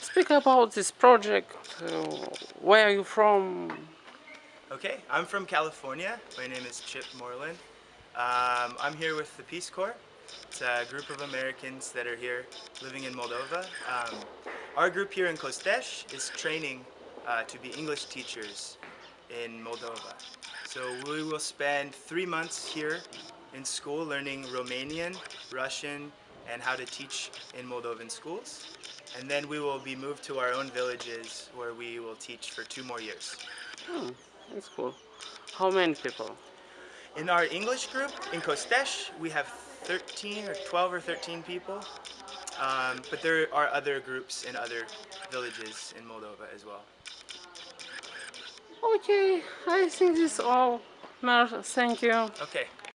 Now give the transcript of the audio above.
Speak about this project. Uh, where are you from? Okay, I'm from California. My name is Chip Moreland. Um, I'm here with the Peace Corps. It's a group of Americans that are here living in Moldova. Um, our group here in Costești is training uh, to be English teachers in Moldova. So we will spend three months here in school learning Romanian, Russian, and how to teach in Moldovan schools. And then we will be moved to our own villages where we will teach for two more years. Hmm, that's cool. How many people? In our English group in Costești, we have 13 or 12 or 13 people. Um, but there are other groups in other villages in Moldova as well. Okay, I think this all. Mer, thank you. Okay,